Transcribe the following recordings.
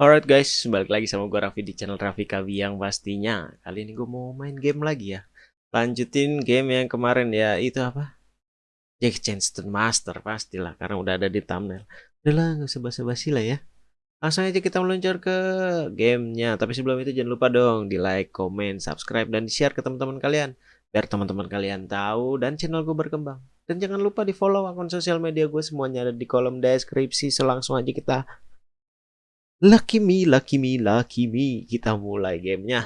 Alright guys, balik lagi sama gue Raffi di channel Raffi Kabiang pastinya. Kali ini gue mau main game lagi ya. Lanjutin game yang kemarin ya, itu apa? Jack Chanston Master pastilah, karena udah ada di thumbnail. Udah lah, gak usah basa-basi lah ya. Langsung aja kita meluncur ke gamenya. Tapi sebelum itu jangan lupa dong di like, comment, subscribe, dan di share ke teman-teman kalian. Biar teman-teman kalian tahu dan channel gue berkembang. Dan jangan lupa di follow akun sosial media gue semuanya ada di kolom deskripsi. Selangsung aja kita Lucky me, lucky me, lucky me. Kita mulai gamenya.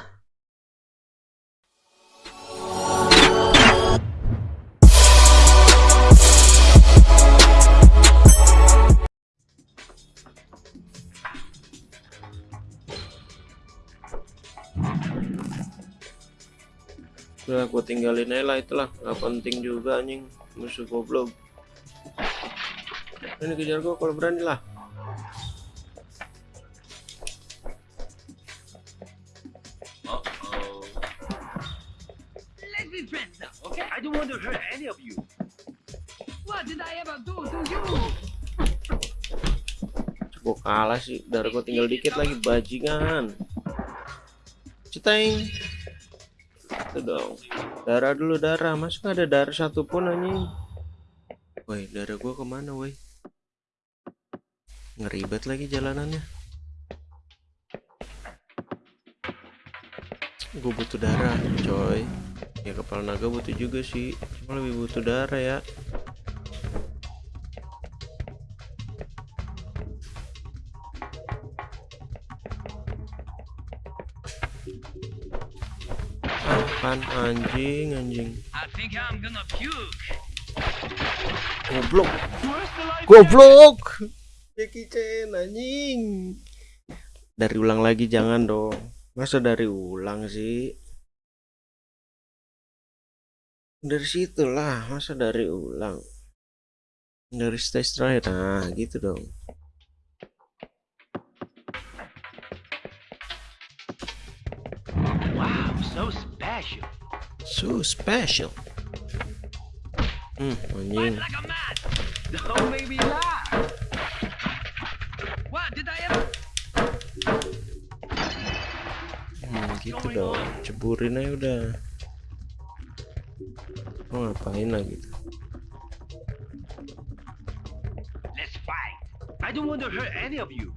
Udah aku tinggalin aja lah itulah nggak penting juga anjing musuh goblok ini kejar gua kalau berani lah I don't want to hurt any of you. What did I ever do to you? Gua kalah sih darah gua tinggal dikit lagi bajingan. Ceteng. Itu dong. Darah dulu darah. Nggak ada darah satupun anjing? Woi darah gua ke mana woi? Ngeribet lagi jalanannya. Gue butuh darah coy ya kepala naga butuh juga sih. Cuma lebih butuh darah ya. Apaan anjing anjing? Goblok. Goblok. Jackie Chan anjing. Dari ulang lagi jangan dong. Masa dari ulang sih dari situ lah masa dari ulang dari stage terakhir nah gitu dong Wow, so special. so special hmm anjing Like a man. Don't make me laugh. What did I ever? hmm gitu dong ceburin aja udah mau ngapain lagi tuh Let's fight. I don't want to hurt any of you.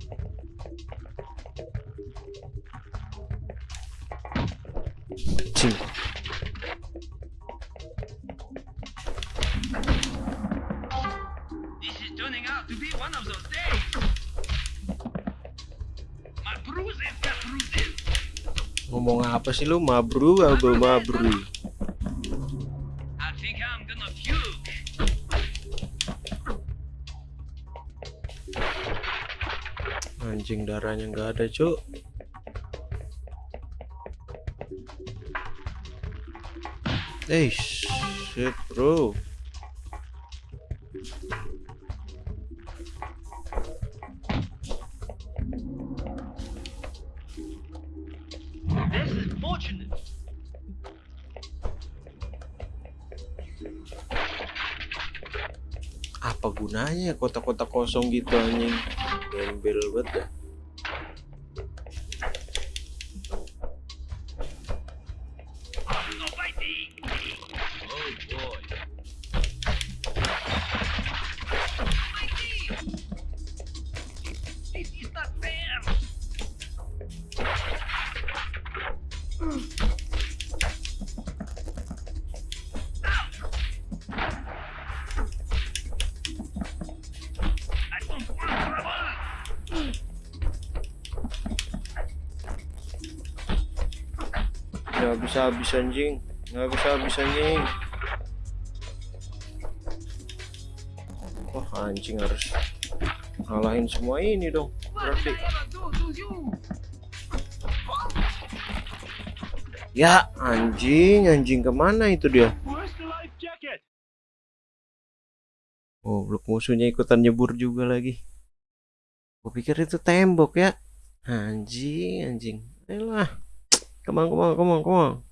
Cing. This is turning out to be one of those days. Got bruises. ngomong apa sih lu mabru apa mabru anjing darahnya nggak ada cuk. Eh shit bro. This is fortunate. apa gunanya kotak-kotak kosong gitu anjing gembel banget dah nggak bisa habis anjing nggak bisa habis anjing wah anjing harus ngalahin semua ini dong berarti ya anjing anjing ke mana itu dia? Oh, blok musuhnya ikutan nyebur juga lagi. Gue pikir itu tembok ya. Anjing, anjing. Ayolah. Come on, come on, come on, come on.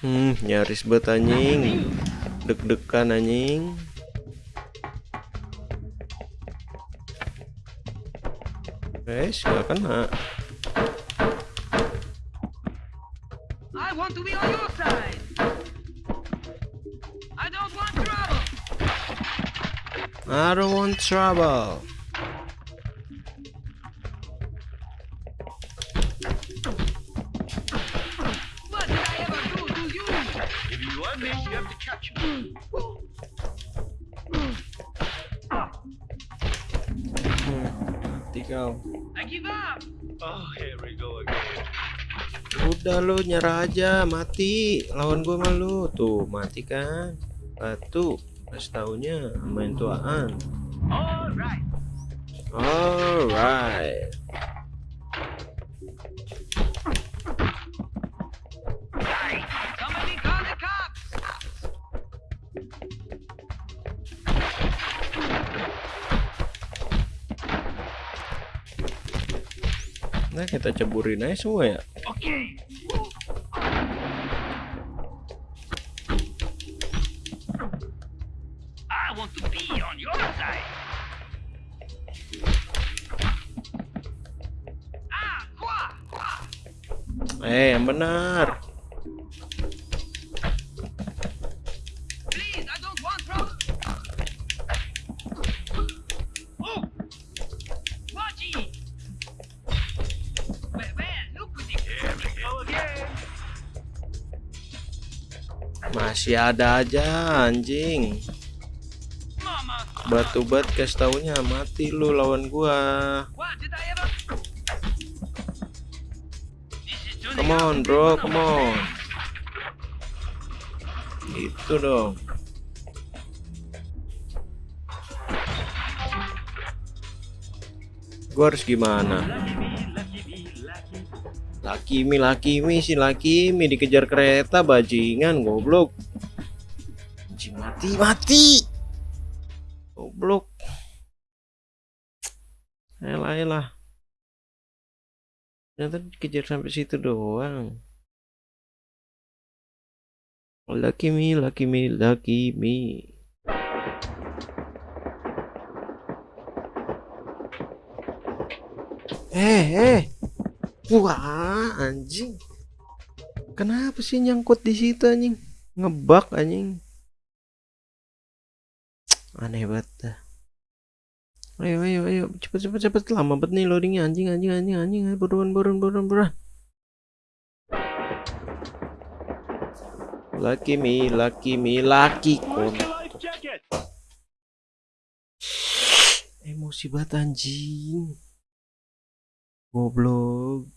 Hmm, nyaris banget anjing. Deg-degan anjing. Guys, nggak kena. I want to be on your side. I don't want trouble. What did I ever do to you? If you want me, you have to catch me. Mati kau. I give up. Oh, here we go again. Udah lu nyerah aja, mati. Lawan gue malu. Tuh, mati kan. Batu. Pas taunya main tuaan. All right. Alright. Cops. Nah, kita ceburin aja semua ya. Okay. We go again. Masih ada aja anjing. Batu bat kasih taunya mati lu lawan gua. Come on, bro, come on. Itu dong. Gua harus gimana? Me, lucky. Lakimi, Lakimi, si Lakimi dikejar kereta bajingan goblok. Anjing mati, mati. Goblok. Elah, elah. Ternyata dikejar sampai situ doang. Lucky me, lucky me, lucky me. Eh, eh. Wah, anjing. Kenapa sih nyangkut di situ anjing? Ngebak anjing. Aneh banget. Ayo, ayo, ayo, cepet, cepet, cepet. Lama banget nih loadingnya anjing, anjing, anjing, anjing. Ayo, buruan, buruan, buruan, buruan. Lucky me, lucky me, lucky kon. life. Emosi banget anjing. Goblok.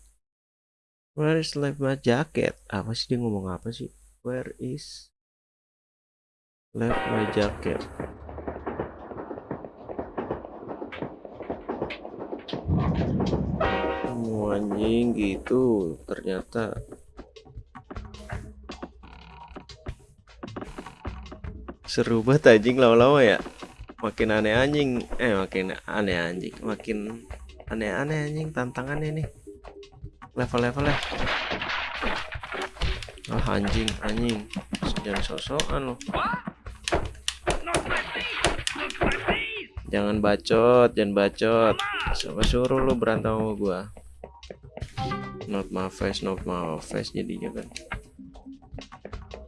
Where is left my jacket? Apa sih dia ngomong apa sih? Where is left my jacket? Oh, anjing gitu ternyata. Seru banget anjing lama-lama ya. Makin aneh anjing, eh makin aneh anjing, makin aneh-aneh anjing tantangannya nih. Level-levelnya. Ah anjing, anjing. Jangan lo. My face! Jangan bacot, jangan bacot. Siapa suruh lu berantem sama gua? Not my face, not my face jadinya kan.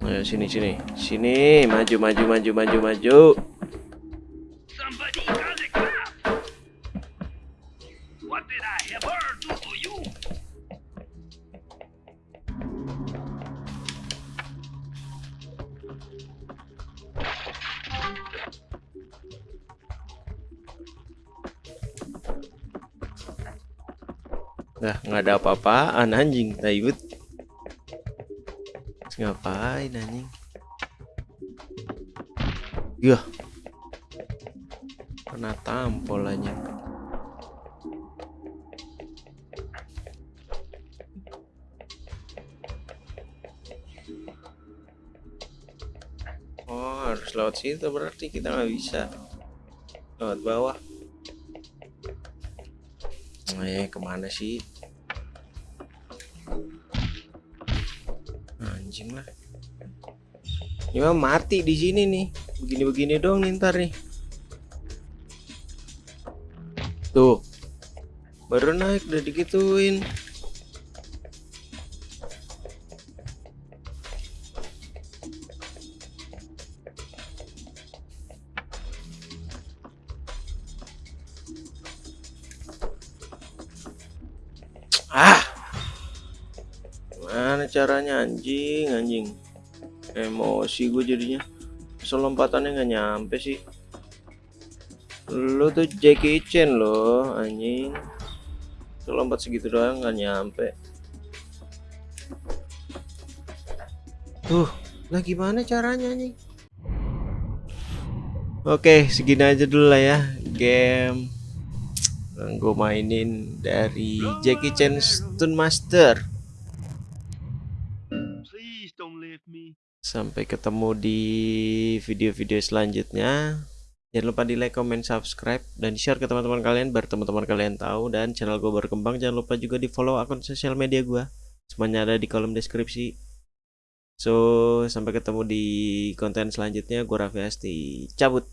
Ayo sini sini. Sini, maju maju maju maju maju. Nah, nggak ada apa-apaan anjing, taibut. Ngapain anjing? Yah. Kena tampol anjing. Oh, harus lewat situ berarti kita nggak bisa. Lewat bawah. Eh, ke mana sih? Anjing lah. Ini mah mati di sini nih. Begini-begini dong nih ntar nih. Tuh. Baru naik udah digituin. Ah. Mana caranya anjing, anjing. Emosi gue jadinya. Masa lompatannya nggak nyampe sih. Lu tuh Jackie Chan loh, anjing. Lu lompat segitu doang nggak nyampe. Tuh, lah gimana caranya anjing? Oke, segini aja dulu lah ya game yang gue mainin dari Jackie Chan Stun Master. Please don't leave me. Sampai ketemu di video-video selanjutnya. Jangan lupa di like, comment, subscribe, dan share ke teman-teman kalian biar teman-teman kalian tahu dan channel gue berkembang. Jangan lupa juga di follow akun sosial media gue. Semuanya ada di kolom deskripsi. So, sampai ketemu di konten selanjutnya. Gue Raffi Asti. Cabut.